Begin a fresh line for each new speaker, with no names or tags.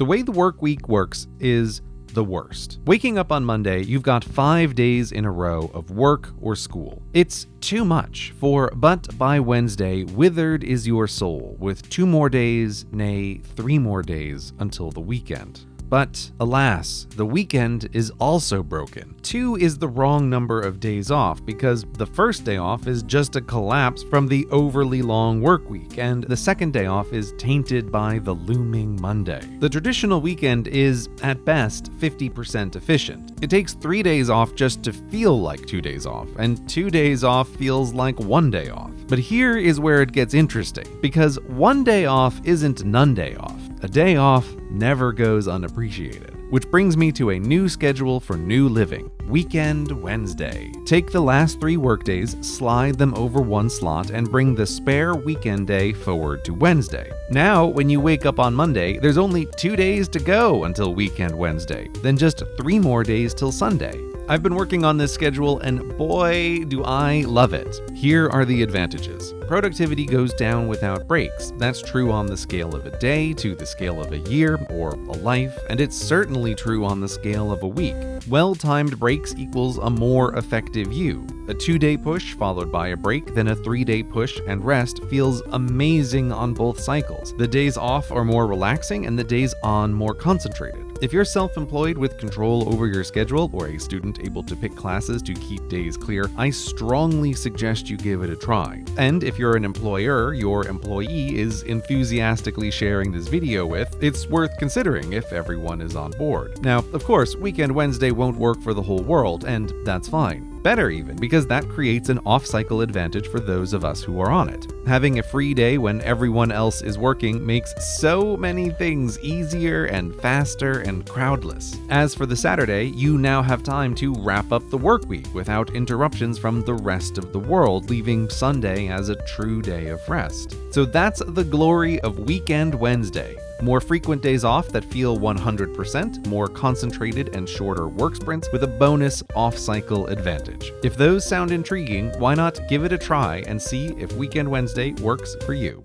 The way the work week works is the worst. Waking up on Monday, you've got five days in a row of work or school. It's too much, for but by Wednesday, withered is your soul, with two more days, nay, three more days until the weekend. But alas, the weekend is also broken. Two is the wrong number of days off because the first day off is just a collapse from the overly long work week, and the second day off is tainted by the looming Monday. The traditional weekend is, at best, 50% efficient. It takes three days off just to feel like two days off, and two days off feels like one day off. But here is where it gets interesting, because one day off isn't none day off. A day off never goes unappreciated. Which brings me to a new schedule for new living Weekend Wednesday. Take the last three workdays, slide them over one slot, and bring the spare weekend day forward to Wednesday. Now, when you wake up on Monday, there's only two days to go until Weekend Wednesday, then just three more days till Sunday. I've been working on this schedule and boy, do I love it. Here are the advantages. Productivity goes down without breaks. That's true on the scale of a day, to the scale of a year, or a life, and it's certainly true on the scale of a week. Well timed breaks equals a more effective you. A two day push followed by a break, then a three day push and rest feels amazing on both cycles. The days off are more relaxing and the days on more concentrated. If you're self employed with control over your schedule or a student able to pick classes to keep days clear, I strongly suggest you give it a try. And if you're an employer your employee is enthusiastically sharing this video with, it's worth considering if everyone is on board. Now, of course, Weekend Wednesday won't work for the whole world, and that's fine. Better even, because that creates an off cycle advantage for those of us who are on it. Having a free day when everyone else is working makes so many things easier and faster and crowdless. As for the Saturday, you now have time to wrap up the work week without interruptions from the rest of the world, leaving Sunday as a true day of rest. So that's the glory of Weekend Wednesday. More frequent days off that feel 100%, more concentrated and shorter work sprints with a bonus off cycle advantage. If those sound intriguing, why not give it a try and see if Weekend Wednesday works for you?